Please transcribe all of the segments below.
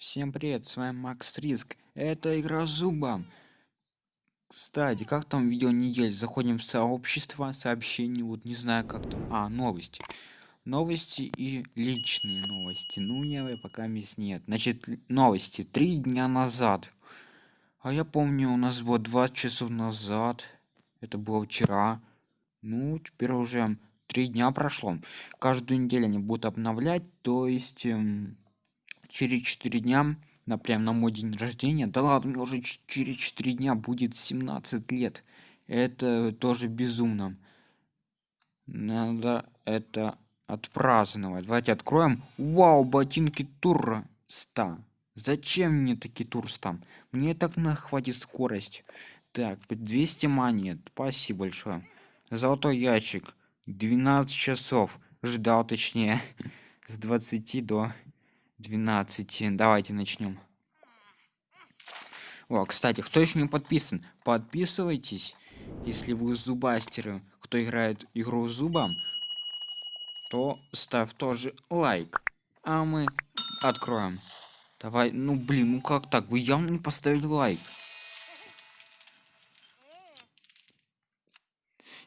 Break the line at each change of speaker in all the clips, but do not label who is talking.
Всем привет, с вами Макс Риск. Это игра зубом. Кстати, как там видео недель? Заходим в сообщество, сообщений, вот не знаю как там. А, новости. Новости и личные новости. Ну, не, пока мисс нет. Значит, новости. Три дня назад. А я помню, у нас было 20 часов назад. Это было вчера. Ну, теперь уже три дня прошло. Каждую неделю они будут обновлять, то есть... Эм, через 4 дня на прям на мой день рождения. Да ладно мне уже через 4 дня будет 17 лет. Это тоже безумно. Надо это отпраздновать. Давайте откроем. Вау ботинки тура 100 зачем мне такие турста мне так на хватит скорость. Так 200 монет. Спасибо большое. Золотой ящик. 12 часов. Ждал точнее. С 20 до 12 давайте начнем. О кстати кто еще не подписан? Подписывайтесь. Если вы зубастеры кто играет игру зубом то ставь тоже лайк. А мы откроем. Давай ну блин ну как так? Вы явно не поставили лайк.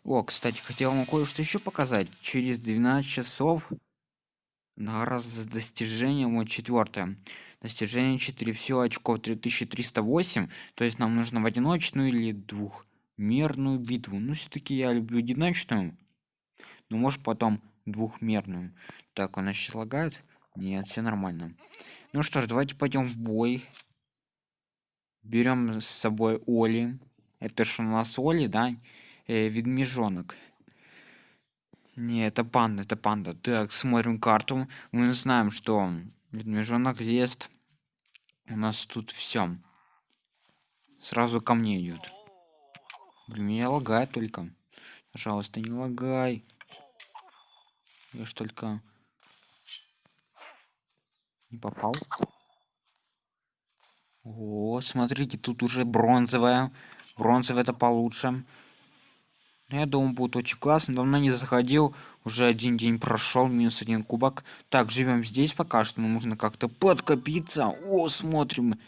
О кстати хотел вам кое-что еще показать. Через 12 часов на раз за достижение вот четвертое достижение 4 все очков 3308 то есть нам нужно в одиночную или двухмерную битву. Ну все-таки я люблю одиночную. Но может потом двухмерную. Так она сейчас лагает? Нет все нормально. Ну что ж давайте пойдем в бой. Берем с собой оли. Это что у нас оли да? Э, ведмежонок не, это панда, это панда. Так, смотрим карту. Мы знаем, что медвежонок есть. У нас тут все. Сразу ко мне идет. Блин, меня лагает только. Пожалуйста, не лагай. Я ж только не попал. О, смотрите, тут уже бронзовая. Бронзовая это получше. Ну, я думаю, будет очень классно. Давно не заходил. Уже один день прошел, минус один кубок. Так, живем здесь пока что. Нам нужно как-то подкопиться. О, смотрим.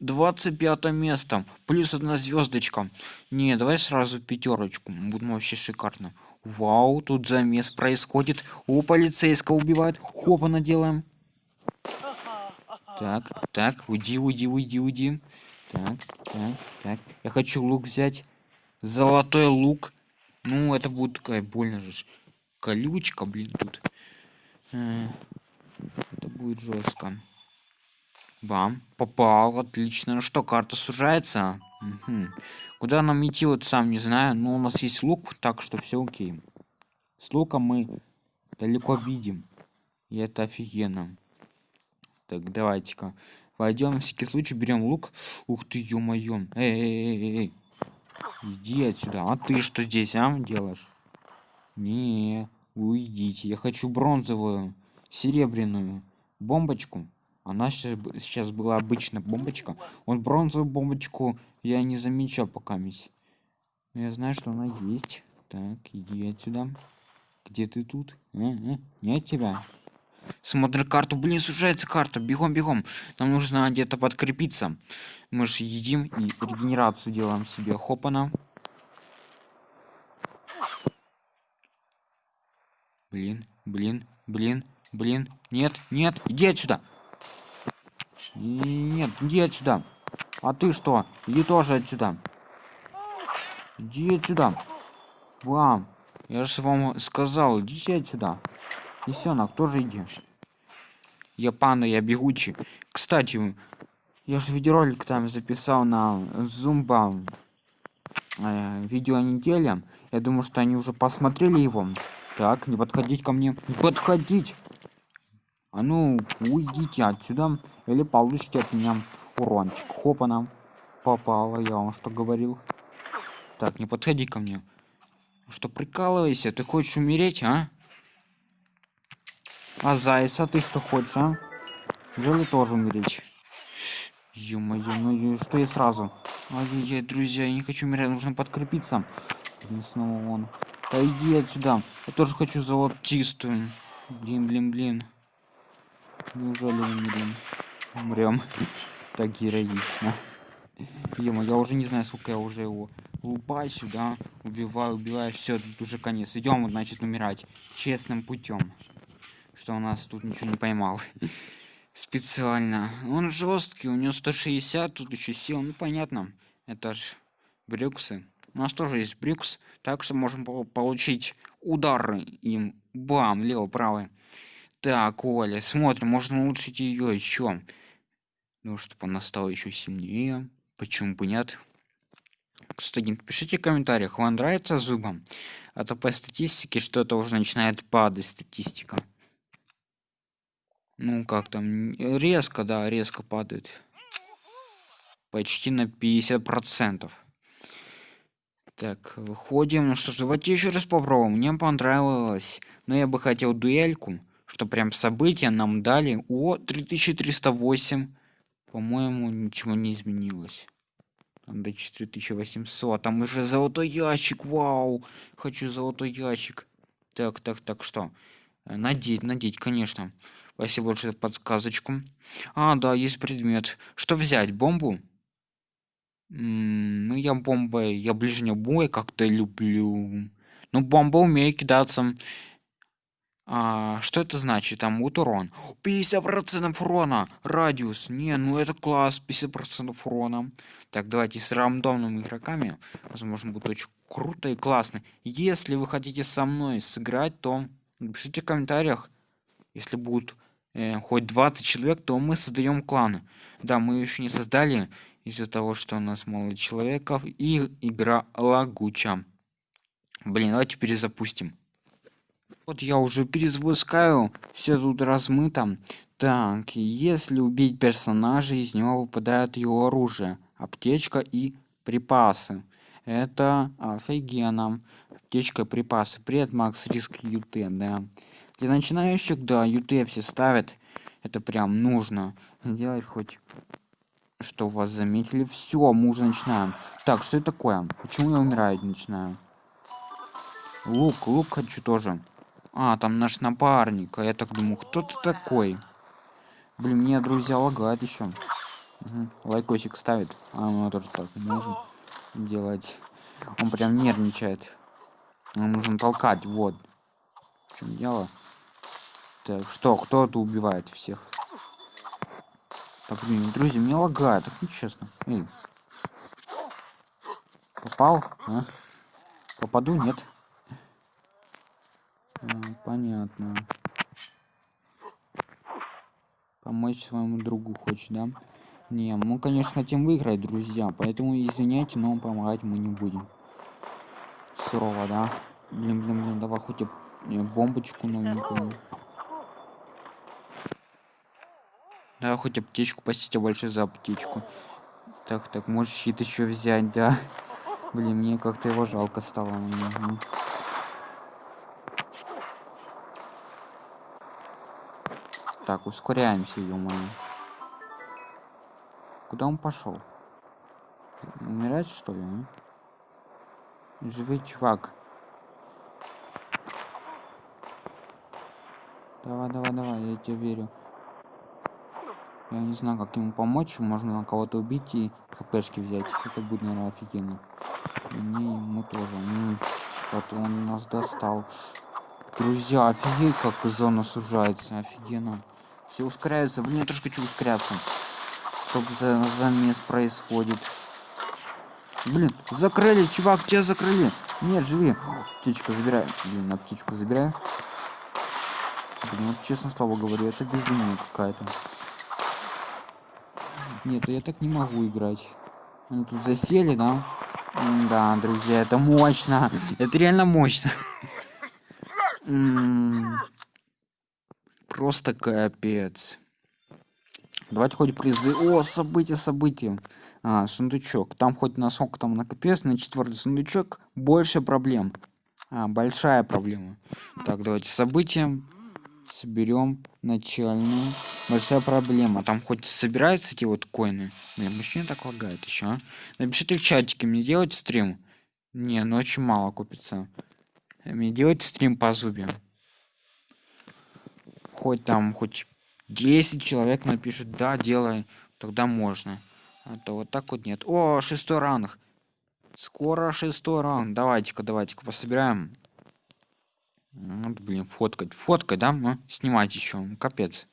25 место. Плюс одна звездочка. Не, давай сразу пятерочку. Будет вообще шикарно. Вау, тут замес происходит. О, полицейского убивают. Хопа наделаем. Так, так, уйди, уйди, уйди, уйди. Так, так, так. Я хочу лук взять. Золотой лук. Ну, это будет такая больно же. Колючка, блин, тут. Э, это будет жестко. Бам, попал, отлично. Ну что, карта сужается? Угу. Куда нам идти, вот сам не знаю. Но у нас есть лук, так что все окей. С луком мы далеко видим. И это офигенно. Так, давайте-ка. Войдем на всякий случай, берем лук. Ух ты, ё-моё. Эй, эй, эй, эй. Иди отсюда. А ты что здесь, а, делаешь? Не, уйдите. Я хочу бронзовую, серебряную бомбочку. Она сейчас, была обычная бомбочка. Вот бронзовую бомбочку я не замечал пока мисс. Я знаю, что она есть. Так, иди отсюда. Где ты тут? А, а, нет тебя. Смотри карту. Блин, сужается карта. Бегом, бегом. Нам нужно где-то подкрепиться. Мы же едим и регенерацию делаем себе. Хопана. Блин, блин, блин, блин. Нет, нет, иди отсюда. Нет, иди отсюда. А ты что? Иди тоже отсюда. Иди отсюда. Вам. Я же вам сказал, идите отсюда. Лисенок, тоже иди. Я панда, я бегучий. Кстати, я же видеоролик там записал на зумба э, видео неделя. Я думаю, что они уже посмотрели его. Так, не подходить ко мне. Не подходить! А ну, уйдите отсюда, или получите от меня урончик. Хопана. Попало, я вам что говорил. Так, не подходи ко мне. Что, прикалывайся? Ты хочешь умереть, а? А заяц, а ты что хочешь, а? Жили тоже умереть. Ё-моё, ну что я сразу? Ай-яй-яй, друзья, я не хочу умереть, нужно подкрепиться. Блин, снова он. Да иди отсюда. Я тоже хочу золотистую. Блин, блин, блин. Неужели умерем? умрем так героично Ема, я уже не знаю, сколько я уже его лупаю сюда, убиваю, убиваю, все, тут уже конец. Идем, значит, умирать честным путем. Что у нас тут ничего не поймал. Специально. Он жесткий, у него 160, тут еще сил. Ну понятно. Это ж брюксы. У нас тоже есть брюкс, так что можем получить удары им. Бам, лево, правый. Так, Оля, смотрим, можно улучшить ее еще. Ну, чтобы она стала еще сильнее. Почему бы нет? Кстати, пишите в комментариях, вам нравится зубом? А то по статистике что-то уже начинает падать статистика. Ну, как там, резко, да, резко падает. Почти на 50%. Так, выходим. Ну что ж, давайте еще раз попробуем. Мне понравилось. Но я бы хотел дуэльку, что прям события нам дали. О, 3308. По-моему, ничего не изменилось. Там до 4800. Там уже золотой ящик. Вау. Хочу золотой ящик. Так, так, так, что? Надеть, надеть, конечно. Спасибо большое за подсказочку. А, да, есть предмет. Что взять? Бомбу? М -м, ну, я бомбой, я ближний бой как-то люблю. Ну, бомба умеет кидаться. А, что это значит? Там вот урон. 50% урона. Радиус. Не, ну это класс. 50% урона. Так, давайте с рандомными игроками. Возможно, будет очень круто и классно. Если вы хотите со мной сыграть, то напишите в комментариях. Если будут э, хоть 20 человек, то мы создаем кланы. Да, мы еще не создали из-за того, что у нас мало человеков и игра лагуча. Блин, давайте перезапустим. Вот я уже перезапускаю, все тут размыто. Так, если убить персонажа, из него выпадает его оружие, аптечка и припасы. Это офигенно. Аптечка припасы. Привет, Макс, риск ют, да. Для начинающих, да, ют все ставят. Это прям нужно. Делать хоть что вас заметили. Все, мы уже начинаем. Так, что это такое? Почему я умираю начинаю? Лук, лук хочу тоже. А, там наш напарник. А я так думаю, кто ты такой? Блин, мне друзья лагает еще. Угу. Лайкосик ставит. А, ну тоже так можно делать. Он прям нервничает. Нам нужно толкать, вот. В чем дело? Так, что, кто-то убивает всех. Так, блин, друзья, мне лагает, так нечестно. Эй. Попал? А? Попаду? Нет понятно. Помочь своему другу хочешь, да? Не, мы, конечно, хотим выиграть, друзья, поэтому извиняйте, но помогать мы не будем. Сурово, да? Блин, блин, блин, давай хоть бомбочку новенькую. Да, хоть аптечку, спасите больше за аптечку. Так, так, можешь щит еще взять, да? Блин, мне как-то его жалко стало. Угу. Так, ускоряемся, ё Куда он пошел? Умирать, что ли? А? Живый чувак. Давай, давай, давай, я тебе верю. Я не знаю, как ему помочь. Можно на кого-то убить и хпшки взять. Это будет, наверное, офигенно. Мне ему тоже. М -м, вот он нас достал. Друзья, офигеть, как зона сужается. Офигенно. Все ускоряются. Блин, я тоже хочу ускоряться. Что за замес происходит? Блин, закрыли, чувак, тебя закрыли. Нет, живи. Птичка забирай. Блин, на птичку забирай. Блин, вот честно слово говорю, это безумие какая-то. Нет, я так не могу играть. Они тут засели, да? Да, друзья, это мощно. Это реально мощно. Просто капец. Давайте хоть призы. О, события, события. А, сундучок. Там хоть на сколько там накопилось, на четвертый сундучок больше проблем. А, большая проблема. Так, давайте события. Соберем начальную. Большая проблема. Там хоть собираются эти вот коины. Блин, почему так лагает еще, а? Напишите в чатике, мне делать стрим? Не, ну очень мало купится. Мне делать стрим по зубе хоть там хоть 10 человек напишет, да, делай, тогда можно. А то вот так вот нет. О, шестой ранг. Скоро шестой ранг. Давайте-ка, давайте-ка пособираем. Вот, блин, фоткать. Фоткать, да? Ну, снимать еще. Капец.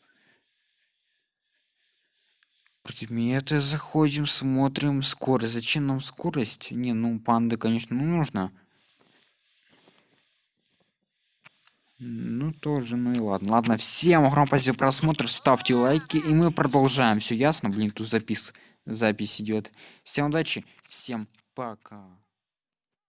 Предметы заходим, смотрим. Скорость. Зачем нам скорость? Не, ну, панды, конечно, ну, нужно. Ну, тоже, ну и ладно. Ладно, всем огромное спасибо за просмотр. Ставьте лайки, и мы продолжаем. Все ясно? Блин, тут запис, запись идет. Всем удачи, всем пока.